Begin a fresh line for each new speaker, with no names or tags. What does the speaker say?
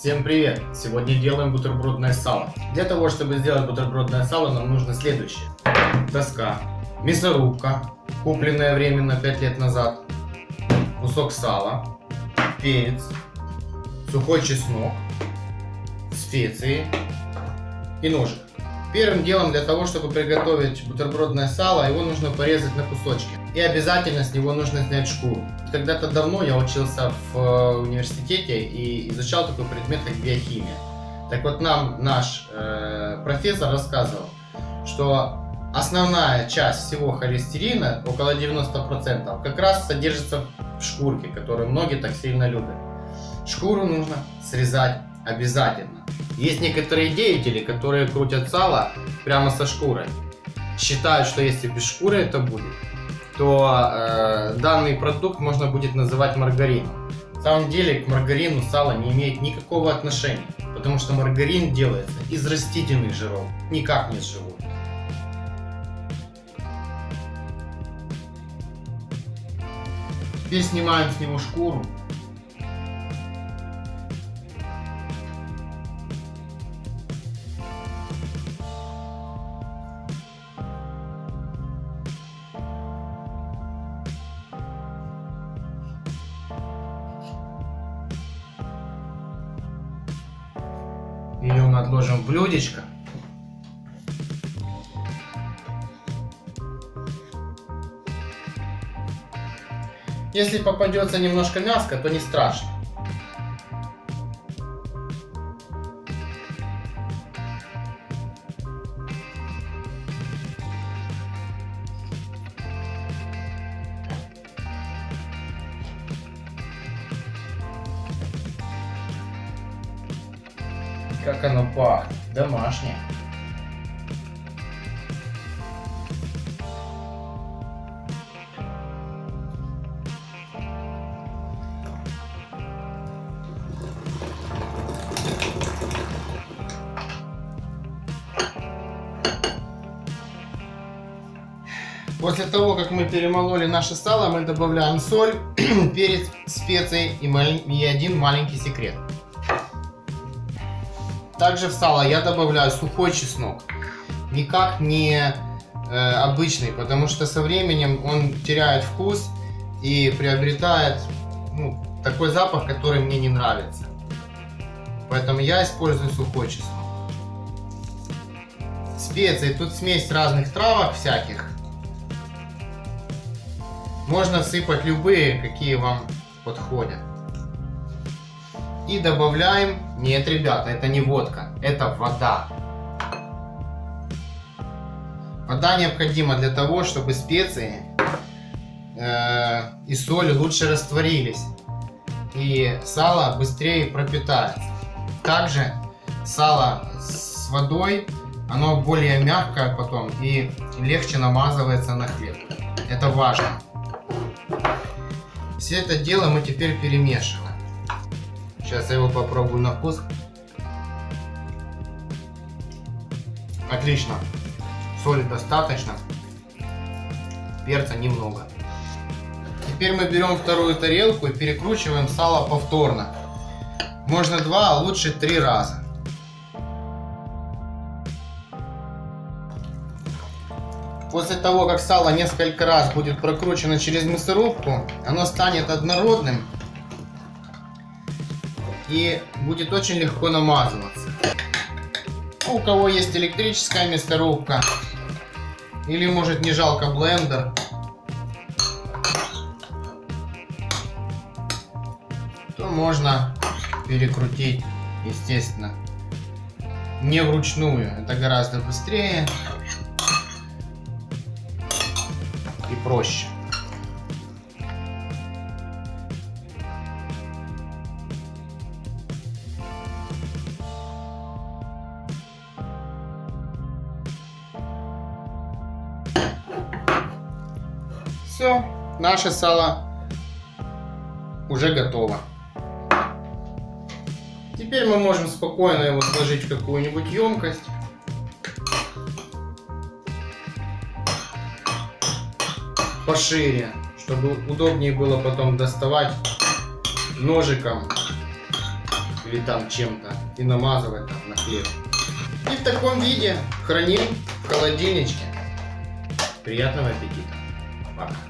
Всем привет! Сегодня делаем бутербродное сало. Для того, чтобы сделать бутербродное сало, нам нужно следующее. Доска, мясорубка, купленная временно 5 лет назад, кусок сала, перец, сухой чеснок, специи и ножик. Первым делом для того, чтобы приготовить бутербродное сало, его нужно порезать на кусочки. И обязательно с него нужно снять шкуру. Когда-то давно я учился в э, университете и изучал такой предмет, как биохимия. Так вот нам наш э, профессор рассказывал, что основная часть всего холестерина, около 90%, как раз содержится в шкурке, которую многие так сильно любят. Шкуру нужно срезать обязательно. Есть некоторые деятели, которые крутят сало прямо со шкурой. Считают, что если без шкуры это будет, то э, данный продукт можно будет называть маргарином. На самом деле к маргарину сало не имеет никакого отношения, потому что маргарин делается из растительных жиров, никак не из животных. Теперь снимаем с него шкуру Ее мы отложим в блюдечко. Если попадется немножко мяска, то не страшно. Как оно пахнет. Домашнее. После того, как мы перемололи наше сало, мы добавляем соль, перец, специи и, и один маленький секрет. Также в сало я добавляю сухой чеснок. Никак не э, обычный, потому что со временем он теряет вкус и приобретает ну, такой запах, который мне не нравится. Поэтому я использую сухой чеснок. Специи. Тут смесь разных травок всяких. Можно сыпать любые, какие вам подходят. И добавляем... Нет, ребята, это не водка, это вода. Вода необходима для того, чтобы специи э, и соль лучше растворились. И сало быстрее пропитается. Также сало с водой, оно более мягкое потом и легче намазывается на хлеб. Это важно. Все это дело мы теперь перемешиваем. Сейчас я его попробую на вкус. Отлично. Соли достаточно. Перца немного. Теперь мы берем вторую тарелку и перекручиваем сало повторно. Можно два, а лучше три раза. После того, как сало несколько раз будет прокручено через мясорубку, оно станет однородным и будет очень легко намазываться. У кого есть электрическая мясорубка или может не жалко блендер, то можно перекрутить, естественно, не вручную. Это гораздо быстрее и проще. Все, наше сало уже готово. Теперь мы можем спокойно его сложить в какую-нибудь емкость. Пошире, чтобы удобнее было потом доставать ножиком или там чем-то и намазывать там на хлеб. И в таком виде храним в холодильничке. Приятного аппетита. Пока.